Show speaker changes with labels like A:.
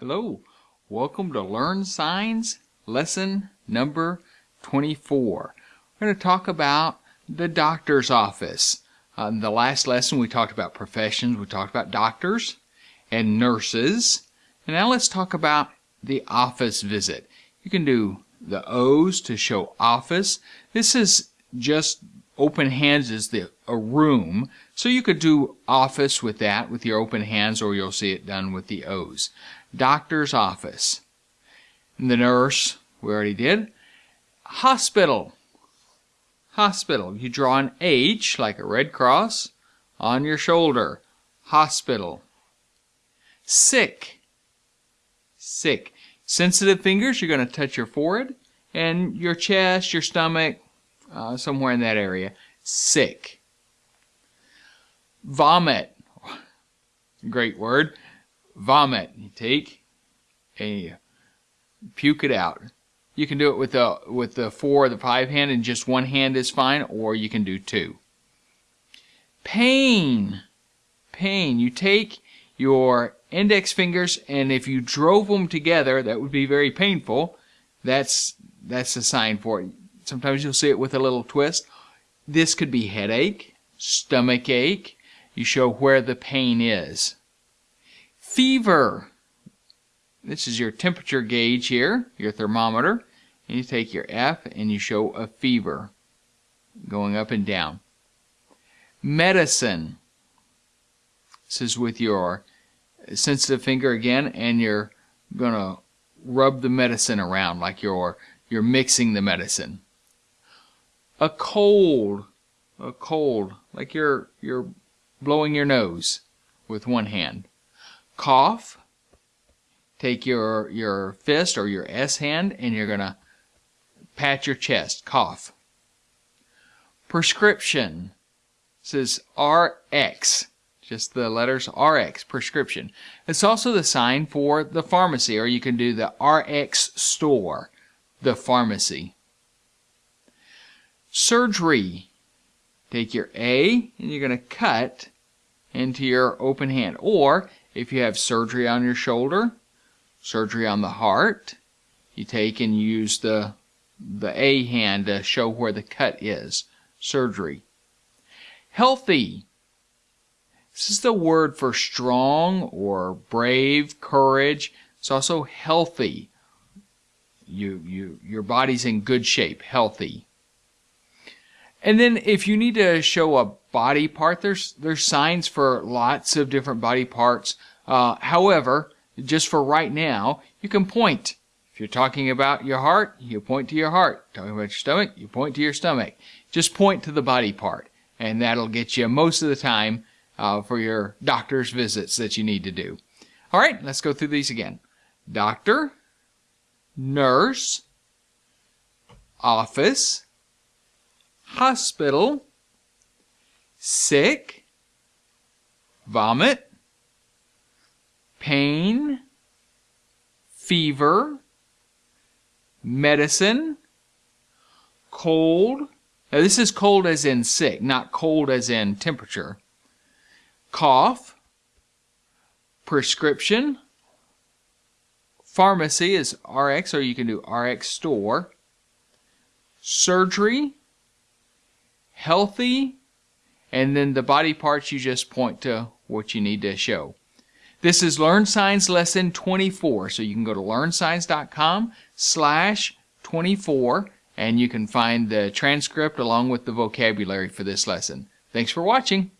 A: Hello, welcome to Learn Signs lesson number 24. We're going to talk about the doctor's office. Uh, in the last lesson we talked about professions, we talked about doctors and nurses. And now let's talk about the office visit. You can do the O's to show office. This is just open hands is the a room. So you could do office with that with your open hands or you'll see it done with the O's. Doctor's office. And the nurse, we already did. Hospital. Hospital. You draw an H like a red cross on your shoulder. Hospital. Sick. Sick. Sensitive fingers, you're going to touch your forehead and your chest, your stomach, uh, somewhere in that area. Sick. Vomit. Great word. Vomit. You take and you puke it out. You can do it with the with the four or the five hand and just one hand is fine, or you can do two. Pain. Pain. You take your index fingers and if you drove them together, that would be very painful. That's that's a sign for it. Sometimes you'll see it with a little twist. This could be headache, stomach ache. You show where the pain is. Fever. This is your temperature gauge here, your thermometer. And you take your F and you show a fever going up and down. Medicine. This is with your sensitive finger again, and you're going to rub the medicine around like you're, you're mixing the medicine a cold, a cold, like you're you're blowing your nose with one hand. Cough. Take your your fist or your S hand and you're gonna pat your chest. Cough. Prescription. This is RX. Just the letters RX, prescription. It's also the sign for the pharmacy, or you can do the RX store, the pharmacy. Surgery. Take your A and you're going to cut into your open hand. Or if you have surgery on your shoulder, surgery on the heart, you take and use the the A hand to show where the cut is. Surgery. Healthy. This is the word for strong or brave, courage. It's also healthy. You, you, your body's in good shape, healthy. And then if you need to show a body part, there's there's signs for lots of different body parts. Uh, however, just for right now, you can point. If you're talking about your heart, you point to your heart. Talking about your stomach, you point to your stomach. Just point to the body part, and that'll get you most of the time uh, for your doctor's visits that you need to do. All right, let's go through these again. Doctor, nurse, office, hospital, sick, vomit, pain, fever, medicine, cold. Now, this is cold as in sick, not cold as in temperature. Cough, prescription, pharmacy is RX, or you can do RX store, surgery, healthy, and then the body parts you just point to what you need to show. This is Learn Signs Lesson 24, so you can go to learnsigns.com slash 24 and you can find the transcript along with the vocabulary for this lesson. Thanks for watching.